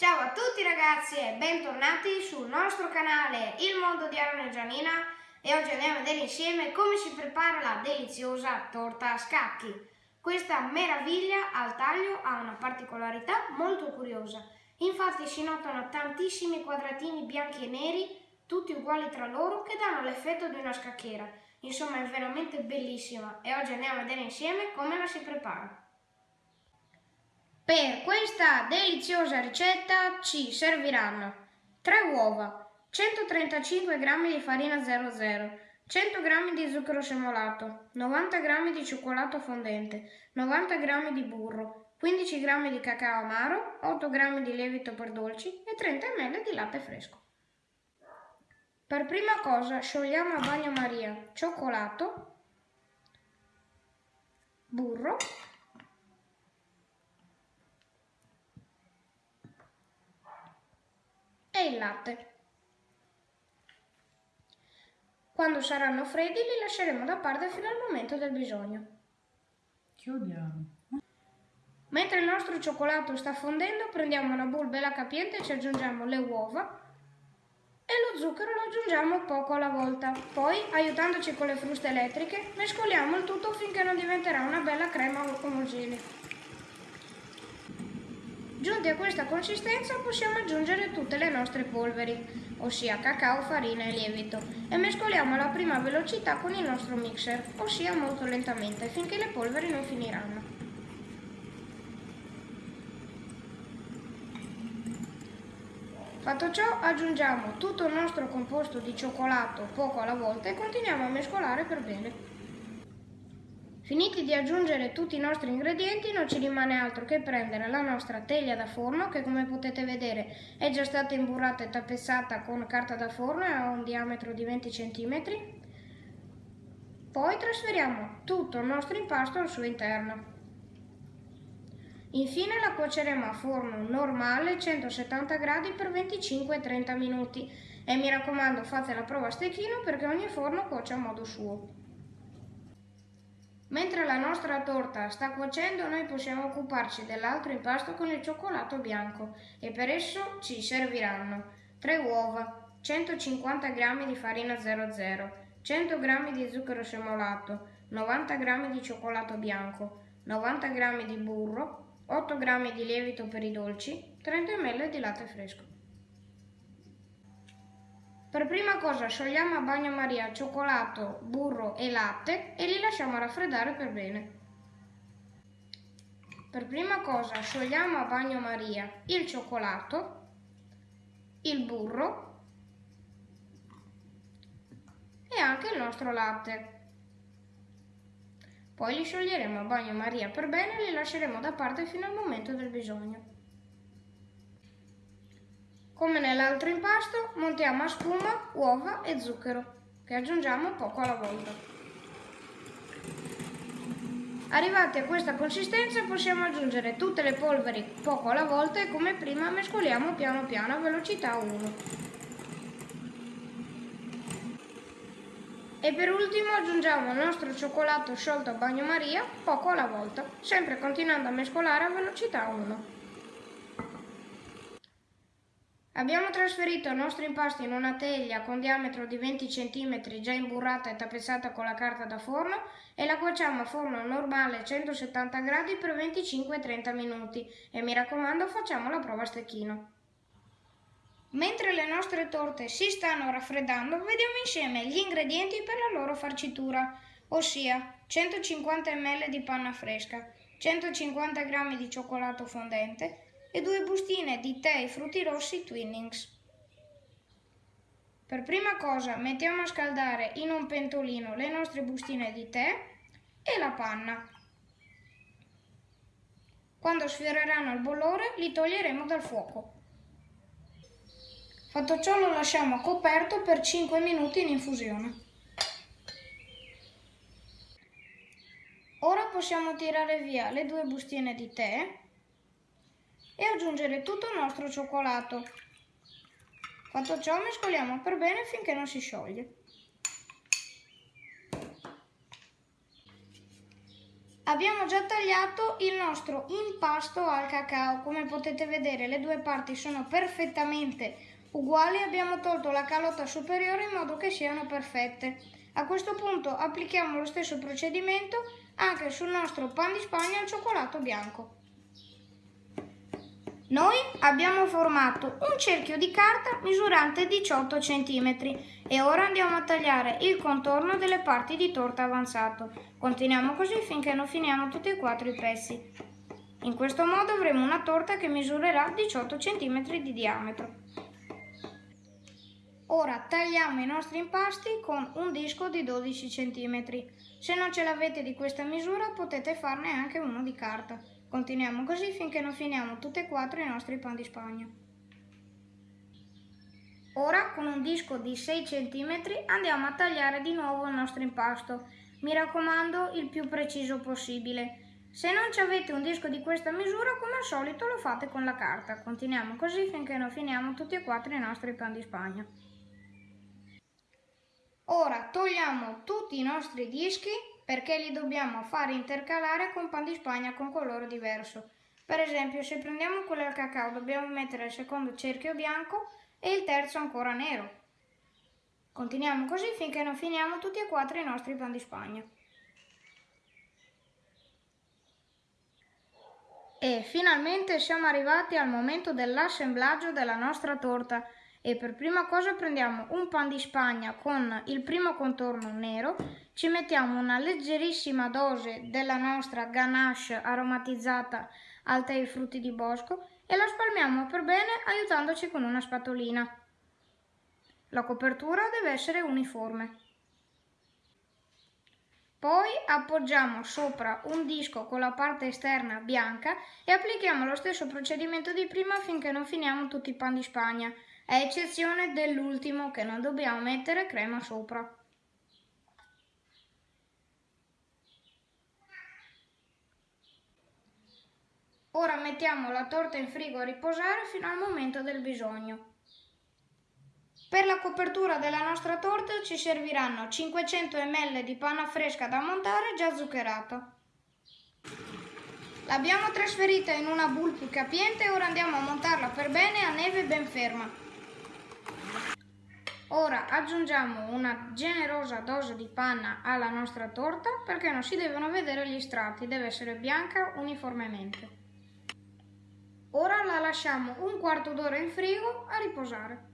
Ciao a tutti ragazzi e bentornati sul nostro canale Il Mondo di Aaron e Gianina e oggi andiamo a vedere insieme come si prepara la deliziosa torta a scacchi. Questa meraviglia al taglio ha una particolarità molto curiosa, infatti si notano tantissimi quadratini bianchi e neri, tutti uguali tra loro, che danno l'effetto di una scacchiera. Insomma è veramente bellissima e oggi andiamo a vedere insieme come la si prepara. Per questa deliziosa ricetta ci serviranno 3 uova, 135 g di farina 00, 100 g di zucchero semolato, 90 g di cioccolato fondente, 90 g di burro, 15 g di cacao amaro, 8 g di lievito per dolci e 30 ml di latte fresco. Per prima cosa sciogliamo a bagnomaria cioccolato, burro il latte. Quando saranno freddi li lasceremo da parte fino al momento del bisogno. Chiudiamo. Mentre il nostro cioccolato sta fondendo, prendiamo una bowl bella capiente e ci aggiungiamo le uova e lo zucchero lo aggiungiamo poco alla volta. Poi, aiutandoci con le fruste elettriche, mescoliamo il tutto finché non diventerà una bella crema omogenea. Giunti a questa consistenza possiamo aggiungere tutte le nostre polveri, ossia cacao, farina e lievito, e mescoliamo alla prima velocità con il nostro mixer, ossia molto lentamente, finché le polveri non finiranno. Fatto ciò aggiungiamo tutto il nostro composto di cioccolato poco alla volta e continuiamo a mescolare per bene. Finiti di aggiungere tutti i nostri ingredienti non ci rimane altro che prendere la nostra teglia da forno che come potete vedere è già stata imburrata e tappezzata con carta da forno e ha un diametro di 20 cm. Poi trasferiamo tutto il nostro impasto al suo interno. Infine la cuoceremo a forno normale 170 gradi per 25-30 minuti e mi raccomando fate la prova a stecchino perché ogni forno cuoce a modo suo. Mentre la nostra torta sta cuocendo noi possiamo occuparci dell'altro impasto con il cioccolato bianco e per esso ci serviranno 3 uova, 150 g di farina 00, 100 g di zucchero semolato, 90 g di cioccolato bianco, 90 g di burro, 8 g di lievito per i dolci, 30 ml di latte fresco. Per prima cosa sciogliamo a bagnomaria cioccolato, burro e latte e li lasciamo raffreddare per bene. Per prima cosa sciogliamo a bagnomaria il cioccolato, il burro e anche il nostro latte. Poi li scioglieremo a bagnomaria per bene e li lasceremo da parte fino al momento del bisogno. Come nell'altro impasto, montiamo a spuma, uova e zucchero, che aggiungiamo poco alla volta. Arrivati a questa consistenza possiamo aggiungere tutte le polveri poco alla volta e come prima mescoliamo piano piano a velocità 1. E per ultimo aggiungiamo il nostro cioccolato sciolto a bagnomaria poco alla volta, sempre continuando a mescolare a velocità 1. Abbiamo trasferito il nostro impasto in una teglia con diametro di 20 cm già imburrata e tappezzata con la carta da forno e la cuociamo a forno normale a 170 gradi per 25-30 minuti e mi raccomando facciamo la prova a stecchino. Mentre le nostre torte si stanno raffreddando vediamo insieme gli ingredienti per la loro farcitura, ossia 150 ml di panna fresca, 150 g di cioccolato fondente, e due bustine di tè e frutti rossi Twinnings. Per prima cosa mettiamo a scaldare in un pentolino le nostre bustine di tè e la panna. Quando sfioreranno il bollore li toglieremo dal fuoco. Fatto ciò lo lasciamo coperto per 5 minuti in infusione. Ora possiamo tirare via le due bustine di tè e aggiungere tutto il nostro cioccolato. Fatto ciò mescoliamo per bene finché non si scioglie. Abbiamo già tagliato il nostro impasto al cacao, come potete vedere le due parti sono perfettamente uguali, abbiamo tolto la calotta superiore in modo che siano perfette. A questo punto applichiamo lo stesso procedimento anche sul nostro pan di spagna al cioccolato bianco. Noi abbiamo formato un cerchio di carta misurante 18 cm e ora andiamo a tagliare il contorno delle parti di torta avanzato. Continuiamo così finché non finiamo tutti e quattro i pezzi. In questo modo avremo una torta che misurerà 18 cm di diametro. Ora tagliamo i nostri impasti con un disco di 12 cm. Se non ce l'avete di questa misura potete farne anche uno di carta. Continuiamo così finché non finiamo tutti e quattro i nostri pan di spagna. Ora con un disco di 6 cm andiamo a tagliare di nuovo il nostro impasto. Mi raccomando il più preciso possibile. Se non ci avete un disco di questa misura, come al solito lo fate con la carta. Continuiamo così finché non finiamo tutti e quattro i nostri pan di spagna. Ora togliamo tutti i nostri dischi perché li dobbiamo fare intercalare con pan di spagna con colore diverso. Per esempio, se prendiamo quello al cacao dobbiamo mettere il secondo cerchio bianco e il terzo ancora nero. Continuiamo così finché non finiamo tutti e quattro i nostri pan di spagna. E finalmente siamo arrivati al momento dell'assemblaggio della nostra torta e per prima cosa prendiamo un pan di spagna con il primo contorno nero, ci mettiamo una leggerissima dose della nostra ganache aromatizzata al tè e frutti di bosco e la spalmiamo per bene aiutandoci con una spatolina. La copertura deve essere uniforme. Poi appoggiamo sopra un disco con la parte esterna bianca e applichiamo lo stesso procedimento di prima finché non finiamo tutti i pan di spagna a eccezione dell'ultimo che non dobbiamo mettere crema sopra. Ora mettiamo la torta in frigo a riposare fino al momento del bisogno. Per la copertura della nostra torta ci serviranno 500 ml di panna fresca da montare già zuccherata. L'abbiamo trasferita in una boule capiente e ora andiamo a montarla per bene a neve ben ferma. Ora aggiungiamo una generosa dose di panna alla nostra torta perché non si devono vedere gli strati, deve essere bianca uniformemente. Ora la lasciamo un quarto d'ora in frigo a riposare.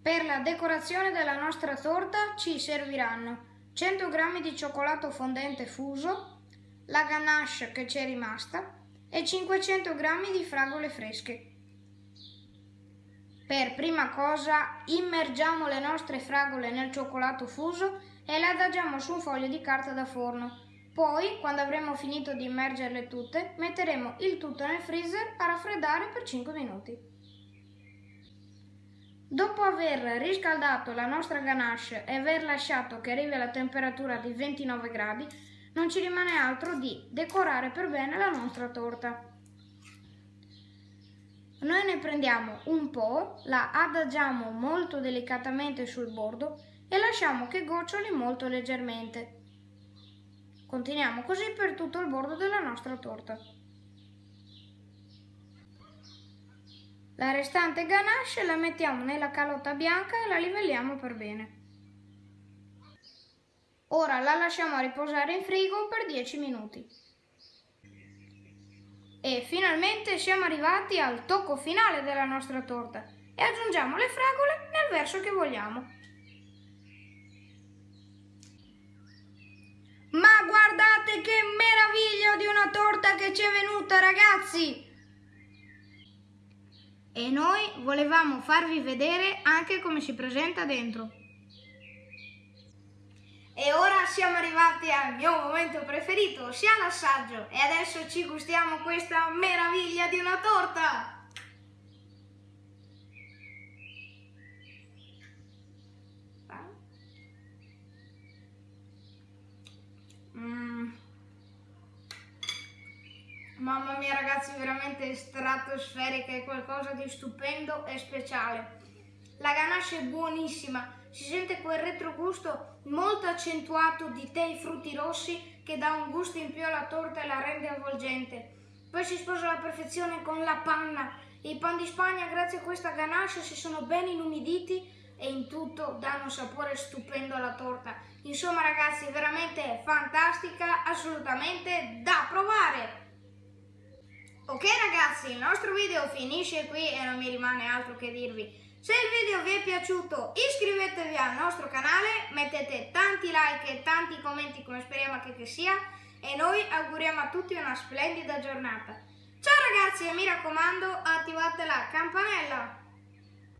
Per la decorazione della nostra torta ci serviranno 100 g di cioccolato fondente fuso, la ganache che ci è rimasta e 500 g di fragole fresche. Per prima cosa immergiamo le nostre fragole nel cioccolato fuso e le adagiamo su un foglio di carta da forno. Poi, quando avremo finito di immergerle tutte, metteremo il tutto nel freezer a raffreddare per 5 minuti. Dopo aver riscaldato la nostra ganache e aver lasciato che arrivi alla temperatura di 29 gradi, non ci rimane altro di decorare per bene la nostra torta. Noi ne prendiamo un po', la adagiamo molto delicatamente sul bordo e lasciamo che goccioli molto leggermente. Continuiamo così per tutto il bordo della nostra torta. La restante ganache la mettiamo nella calotta bianca e la livelliamo per bene. Ora la lasciamo riposare in frigo per 10 minuti. E finalmente siamo arrivati al tocco finale della nostra torta e aggiungiamo le fragole nel verso che vogliamo. Ma guardate che meraviglia di una torta che ci è venuta ragazzi! E noi volevamo farvi vedere anche come si presenta dentro. E ora siamo arrivati al mio momento preferito, ossia l'assaggio. E adesso ci gustiamo questa meraviglia di una torta! Mm. Mamma mia ragazzi, veramente stratosferica, è qualcosa di stupendo e speciale. La ganache è buonissima, si sente quel retrogusto molto accentuato di tè e frutti rossi che dà un gusto in più alla torta e la rende avvolgente. Poi si sposa alla perfezione con la panna. I pan di Spagna, grazie a questa ganache, si sono ben inumiditi e in tutto danno un sapore stupendo alla torta. Insomma ragazzi, veramente fantastica, assolutamente da provare! Ok ragazzi, il nostro video finisce qui e non mi rimane altro che dirvi. Se il video vi è piaciuto iscrivetevi al nostro canale, mettete tanti like e tanti commenti come speriamo che, che sia e noi auguriamo a tutti una splendida giornata. Ciao ragazzi e mi raccomando attivate la campanella!